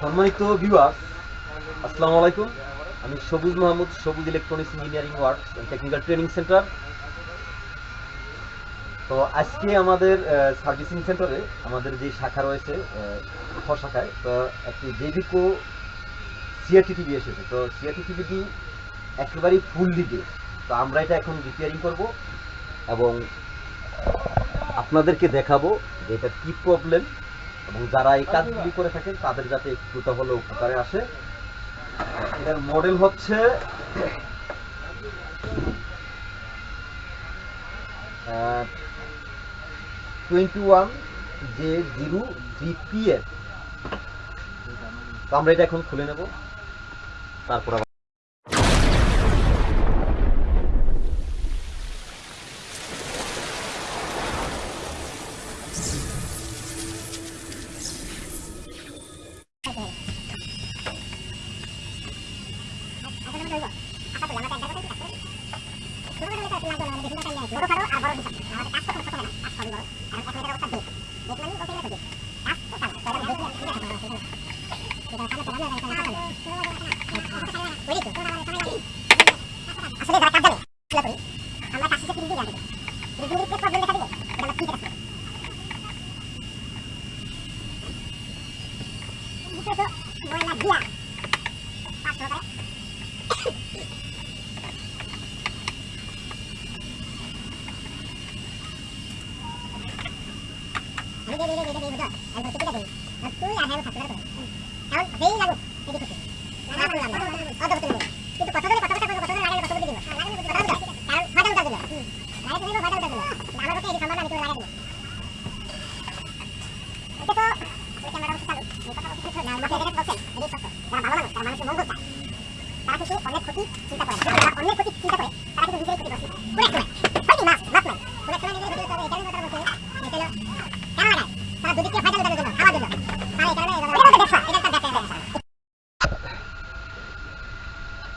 সম্মানিত ভিউয়ার আসসালামু আলাইকুম। আমি Sabuj Mahmud, Sabuj electronics engineering works technical training centre তো আজকে আমাদের সার্ভিসিং সেন্টারে আমাদের যে শাখা রয়েছে খ শাখায়, তো একটি জেভিকো সিআরটি টিভি এসেছে। তো সিআরটি টিভিটি একেবারেই ফুল দিকে। তো আমরা এটা এখন রিপেয়ারিং করব এবং আপনাদেরকে দেখাবো যে এটা কি প্রবলেম এবং যারা এই কাজগুলি করে থাকেন, তাদের যাতে একটুটা হলেও উপকারে আসে। এটার মডেল হচ্ছে ওয়ান আমরা এটা এখন খুলে নেব। তারপর আবার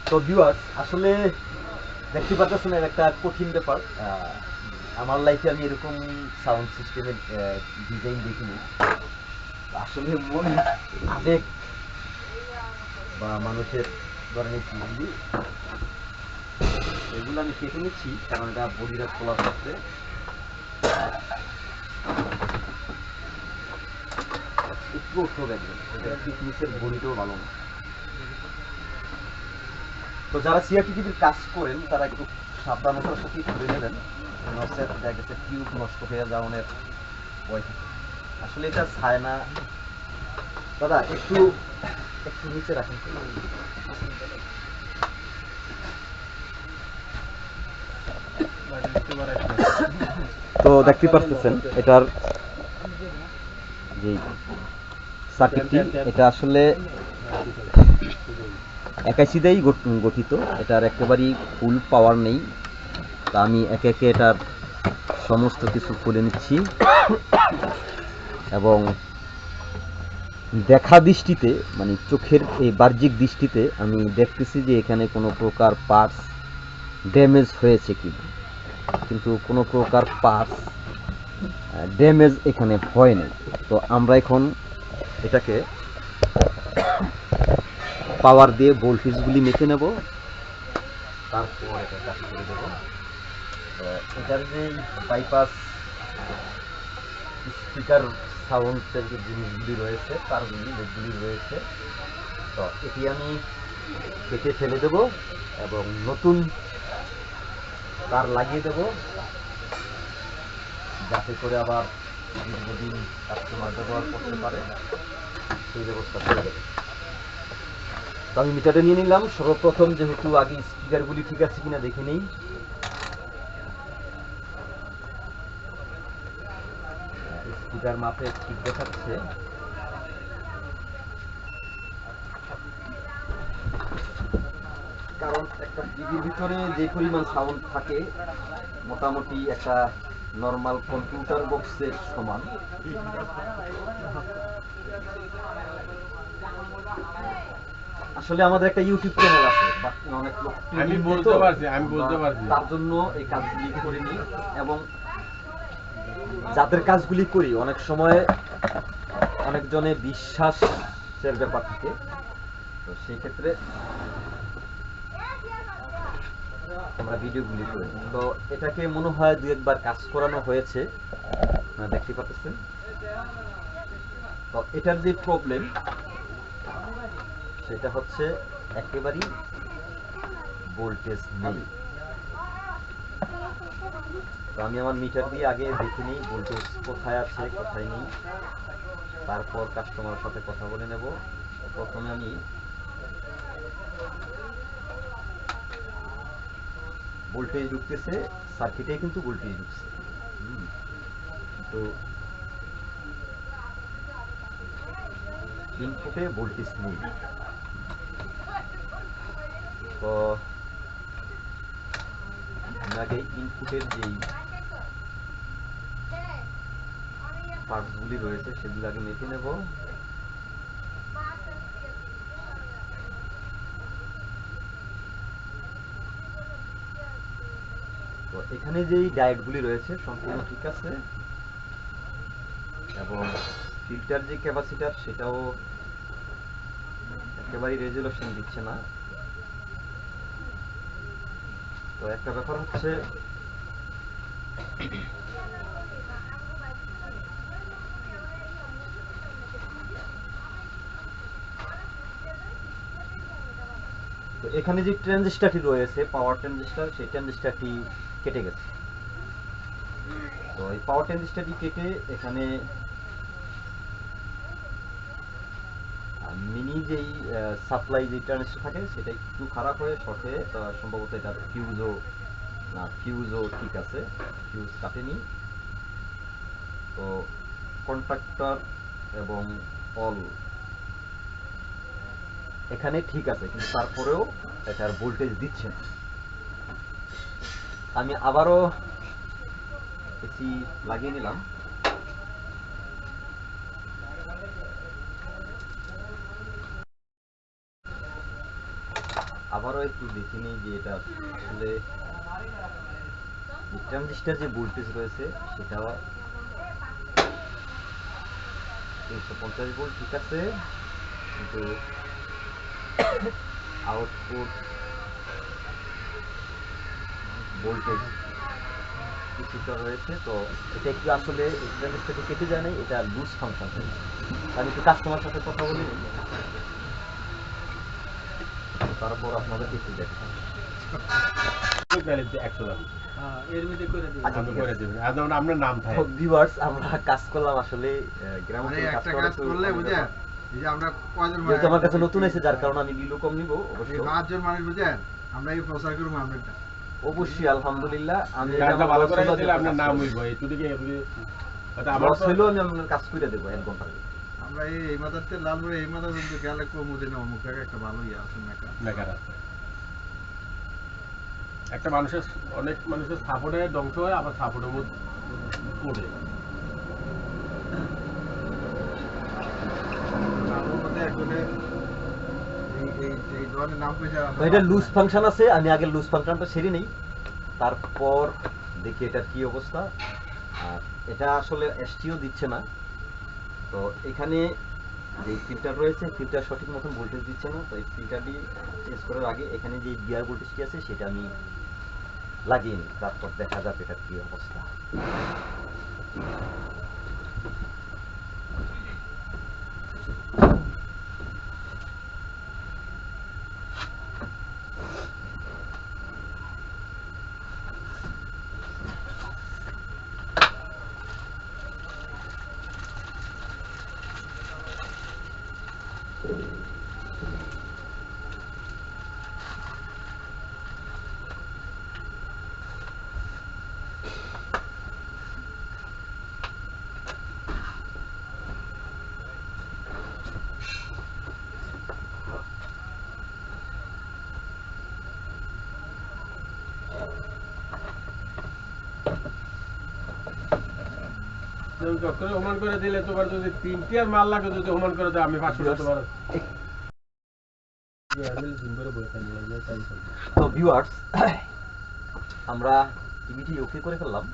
তো ভিউয়ার্স আসলে দেখতে পাচ্ছেন একটা কঠিন ব্যাপার। আমার লাইফে আমি এরকম সাউন্ড সিস্টেমের ডিজাইন দেখিনি। আসলে মনে আবেগ বা মানুষের ধরনের চিজগুলি এগুলো আমি কেটে নিচ্ছি, কারণ এটা বডিটা খোলা থাকছে একটু উঠতে দেখবেন, এটা ফিটনেসের বডিটাও ভালো না। তো যারা সিআরটিভির কাজ করেন, তারা একটু সাবধানতার সাথে করে নেবেন। নসের দেখা গেছে, টিউব নষ্ট হয়ে যাওয়ার ভয় আসলে এটা ছায় না। দাদা, একটু একটু নিচে রাখেন। তো দেখতে পারতেছেন, এটার যে সার্কিটটি এটা আসলে একাশিদাই গঠিত। এটার একেবারেই ফুল পাওয়ার নেই। তা আমি একে একে এটার সমস্ত কিছু খুলে নিচ্ছি। এবং দেখা দৃষ্টিতে মানে চোখের এই বাহ্যিক দৃষ্টিতে আমি দেখতেছি যে এখানে কোনো প্রকার পার্টস ড্যামেজ হয়েছে কি কিন্তু কোনো প্রকার পার্টস ড্যামেজ এখানে হয় নাই। তো আমরা এখন এটাকে পাওয়ার দিয়ে ভোল্টেজগুলি মেখে নেব। তারপর এটা কাজ করে দেবো। তো এটার যে বাইপাস স্পিকার সাউন্ডের যে জিনিসগুলি রয়েছে তারগুলি যেগুলি রয়েছে, তো এটি আমি কেটে ফেলে দেব এবং নতুন তার লাগিয়ে দেব। যাতে করে আবার দীর্ঘদিন কাস্টমার ব্যবহার করতে পারে, সেই ব্যবস্থা করে দেবো। তো আমি মিটারটা নিয়ে নিলাম। সর্বপ্রথম যেহেতু আগে স্পিকারগুলি ঠিক আছে কিনা দেখে নেই। স্পিকার মাপে ঠিক দেখাচ্ছে। কারণ একটা টিভির ভিতরে যে পরিমাণ সাউন্ড থাকে, মোটামুটি একটা নর্মাল কম্পিউটার বক্সের সমান। আসলে আমাদের একটা ইউটিউব চ্যানেল আছে অনেক লোক আমি বলতে পারছি, আমি বলতে পারছি। তার জন্য এই কাজগুলি করিনি। এবং যাদের কাজগুলি করি অনেক সময় অনেকজনে বিশ্বাস লসের ব্যাপার থাকে। তো সেই ক্ষেত্রে আমরা ভিডিওগুলি করি। তো এটাকে মনে হয় দু একবার কাজ করানো হয়েছে। আপনারা দেখতে পাচ্ছেন। তো এটার যে প্রবলেম সেটা হচ্ছে একেবারেই ভোল্টেজ নেই। আমি আমার মিটার দিয়ে আগে দেখে নিই ভোল্টেজ কোথায় আছে, কোথায় নেই। তারপর কাস্টমারের সাথে কথা বলে নেব। প্রথমে আমি ভোল্টেজ ঢুকতেছে সার্কিটে কিন্তু ভোল্টেজ ঢুকছে। তো ইনপুটে ভোল্টেজ নেই। তো আমি আগে ইনপুটের যেই পার্টসগুলি রয়েছে, সেগুলো আগে মেপে নেব। তো এখানে যেই ডায়েটগুলি রয়েছে, সম্পূর্ণ ঠিক আছে। এবং ফিল্টার যে ক্যাপাসিটার সেটাও একেবারেই রেজুলেশন দিচ্ছে না। তো একটা ব্যাপার হচ্ছে এখানে যে ট্রানজিস্টারটি রয়েছে পাওয়ার ট্রানজিস্টার সেই ট্রানজিস্টারটি কেটে গেছে। তো এই পাওয়ার ট্রানজিস্টারটি কেটে এখানে মিনি যেই সাপ্লাই যে ট্রানজিস্টার থাকে, সেটা একটু খারাপ হয়ে শর্টে সম্ভবত এটা ফিউজও না ফিউজও ঠিক আছে ফিউজ কাটেনি। তো কন্ট্রাক্টর এবং অল এখানে ঠিক আছে, কিন্তু তারপরেও এটার ভোল্টেজ দিচ্ছে না। আমি আবারও এসি লাগিয়ে নিলাম। আবারও একটু দেখে নিই যে এটা আসলে ট্রানজিস্টার যে ভোল্টেজ রয়েছে, সেটাও তিনশো পঞ্চাশ ভোল্ট, ঠিক আছে। কিন্তু আউটপুট ভোল্টেজ কিছুটা রয়েছে, তো এটা একটু আসলে ট্রানজিস্টারটি কেটে যায় এটা লুজ ফাংশন আমি একটু কাস্টমার সাথে কথা বলি তারপর আপনাদেরকে একটু দেখাই একশো টাকা এর মধ্যে করে দিই আচ্ছা, আপনি ঠিক করে আছে। দেবেন। আর যেমন আপনার নাম থাকে। আমরা কাজ করলাম আসলে আহ, গ্রাম অঞ্চলে কাজ একটা করা কাজ তো করলে অনেক বুঝেন ব্যাপার। এই যে আমরা কয়জন ভাই যেহেতু আমার কাছে নতুন এসে যার কারণে আমি বিলও কম নিব অবশ্যই পাঁচজন মানুষ বুঝেন আমরা এই প্রচার করব আমরা অবশ্যই আলহামদুলিল্লাহ আমি এটা কাজটা আমার ভালো করে দিলে আপনার কাজ নাম হইব। এই তুই কি আমার Loss আমি আপনার কাজ করে দেবো এক ভিতরে। আমরা এই এই মাথাতে লালপুরে এই মাথা কিন্তু গেলে কমুদিন অমুক জায়গায় একটা ভালো ইয়ে আছে মেকা। বেকার আছে। একটা মানুষের অনেক মানুষের সাপোর্টে ধ্বংস হয় আবার সাপোর্টের মধ্যে পড়ে। এটা লুজ ফাংশন আছে আমি আগে লুজ ফাংশনটা সেরে নেই। তারপর দেখি এটার কি অবস্থা। আর এটা আসলে এসটিও দিচ্ছে না। তো এখানে যে ফিল্টার রয়েছে ফিল্টার সঠিক মতন ভোল্টেজ দিচ্ছে না, তো এই ফিল্টারটি চেঞ্জ করার আগে এখানে যে বিয়ার ভোল্টেজটি আছে, সেটা আমি লাগিয়ে নিই। তারপর দেখা যাবে এটার কি অবস্থা। আমরা টিভিটি ওকে করে ফেললাম।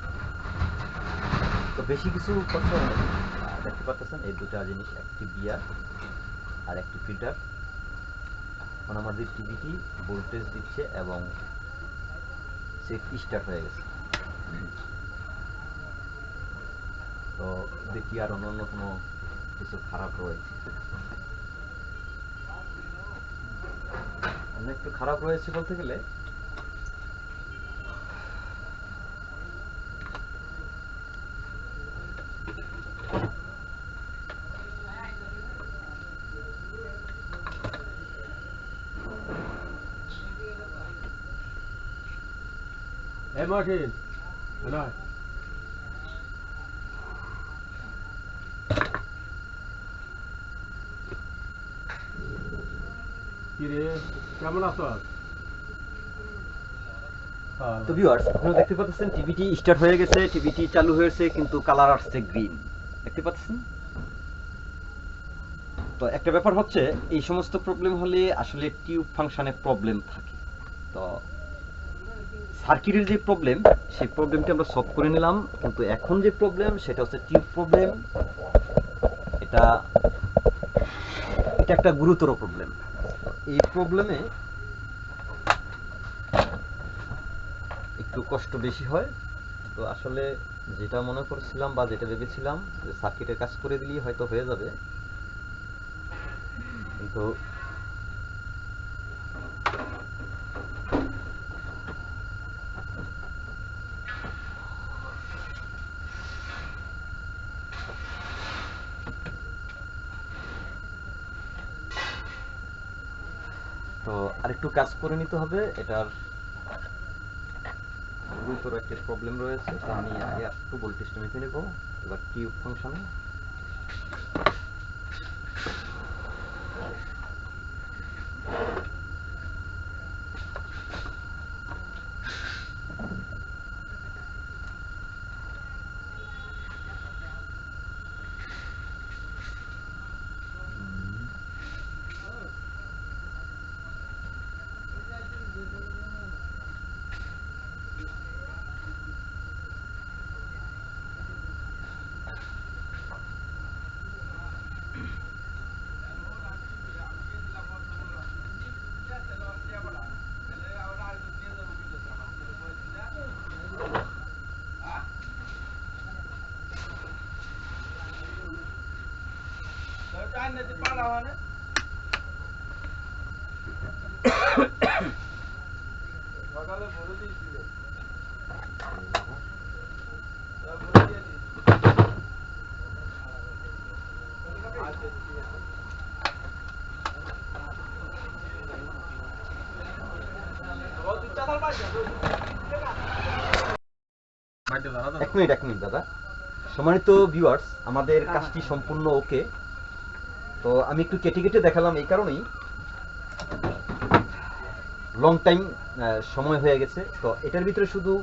তো বেশি কিছু দেখতে পাচ্ছেন এই দুটা জিনিস, একটি বিয়ার আর একটি ফিল্টার এখন আমাদের টিভিটি ভোল্টেজ দিচ্ছে এবং সে স্টার্ট হয়ে গেছে। তো দেখি আর অন্য কোনো কিছু খারাপ রয়েছে। অন্য একটু খারাপ রয়েছে বলতে গেলে, এই মার্টিন নয় কি তো ভিউয়ার্স আপনারা দেখতে পাচ্ছেন টিভিটি স্টার্ট হয়ে গেছে টিভিটি চালু হয়েছে, কিন্তু কালার আসছে গ্রিন দেখতে পাচ্ছেন? তো একটা ব্যাপার হচ্ছে, এই সমস্ত প্রবলেম হলে আসলে টিউব ফাংশনে প্রবলেম থাকে। তো সার্কিটের যে প্রবলেম সেই প্রবলেমটি আমরা সলভ করে নিলাম, কিন্তু এখন যে প্রবলেম সেটা হচ্ছে টিউব প্রবলেম এটা এটা একটা গুরুতর প্রবলেম এই প্রবলেমে একটু কষ্ট বেশি হয়। তো আসলে যেটা মনে করছিলাম বা যেটা ভেবেছিলাম যে সার্কিটের কাজ করে দিলেই হয়তো হয়ে যাবে। কিন্তু তো আরেকটু কাজ করে নিতে হবে। এটার গুরুতর একটা প্রবলেম রয়েছে। তো আমি আগে একটু ভোল্টেজটা মেপে নেব। এবার কিউব ফাংশনে এক মিনিট এক মিনিট দাদা। সম্মানিত ভিউয়ার্স আমাদের কাজটি সম্পূর্ণ ওকে। তো আমি একটু কেটে কেটে দেখালাম এই কারণেই। লং টাইম সময় হয়ে গেছে। তো এটার ভিতরে শুধু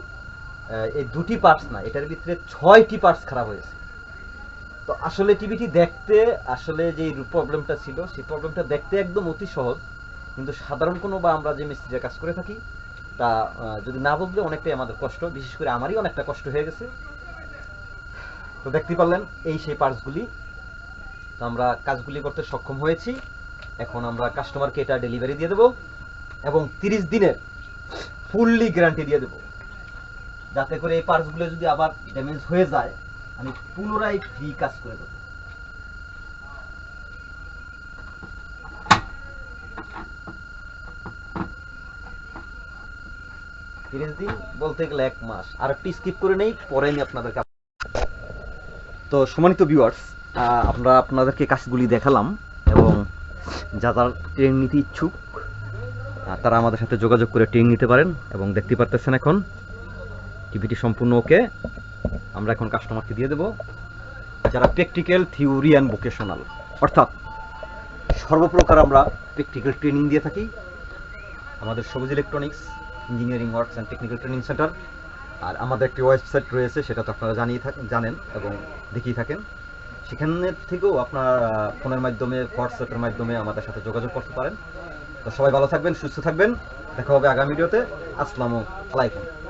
এই দুটি পার্টস না এটার ভিতরে ছয়টি পার্টস খারাপ হয়েছে তো আসলে টিভিটি দেখতে আসলে যে প্রবলেমটা ছিল সেই প্রবলেমটা দেখতে একদম অতি সহজ। কিন্তু সাধারণ কোনো বা আমরা যে মিস্ত্রির কাজ করে থাকি তা যদি না বুঝলে অনেকটাই আমাদের কষ্ট, বিশেষ করে আমারই অনেকটা কষ্ট হয়ে গেছে। তো দেখতে পারলেন, এই সেই পার্টসগুলি তো আমরা কাজগুলি করতে সক্ষম হয়েছি। এখন আমরা কাস্টমারকে এটা ডেলিভারি দিয়ে দেবো এবং তিরিশ দিনের ফুললি গ্যারান্টি দিয়ে দেবো। যাতে করে এই পার্টসগুলো যদি আবার ড্যামেজ হয়ে যায়, আমি পুনরায় ফ্রি কাজ করে দেবো। তিরিশ দিন বলতে গেলে এক মাস। আর একটি স্কিপ করে নেই, পরে আমি আপনাদেরকে তো সম্মানিত ভিউয়ার্স আমরা আপনাদেরকে কাজগুলি দেখালাম এবং যারা ট্রেন নিতে ইচ্ছুক তারা আমাদের সাথে যোগাযোগ করে ট্রেন নিতে পারেন এবং দেখতে পারতেছেন এখন। টিভিটি সম্পূর্ণ ওকে আমরা এখন কাস্টমারকে দিয়ে দেব, যারা প্র্যাকটিক্যাল থিওরি অ্যান্ড ভোকেশনাল অর্থাৎ সর্বপ্রকার আমরা প্র্যাকটিক্যাল ট্রেনিং দিয়ে থাকি। আমাদের Sabuj electronics engineering works and technical training centre. আর আমাদের একটি ওয়েবসাইট রয়েছে, সেটা তো আপনারা জানিয়ে থাকেন জানেন এবং দেখিয়ে থাকেন। সেখানে থেকেও আপনার ফোনের মাধ্যমে, হোয়াটসঅ্যাপের মাধ্যমে আমাদের সাথে যোগাযোগ করতে পারেন। তো সবাই ভালো থাকবেন, সুস্থ থাকবেন। দেখা হবে আগামী ভিডিওতে। আসসালামু আলাইকুম।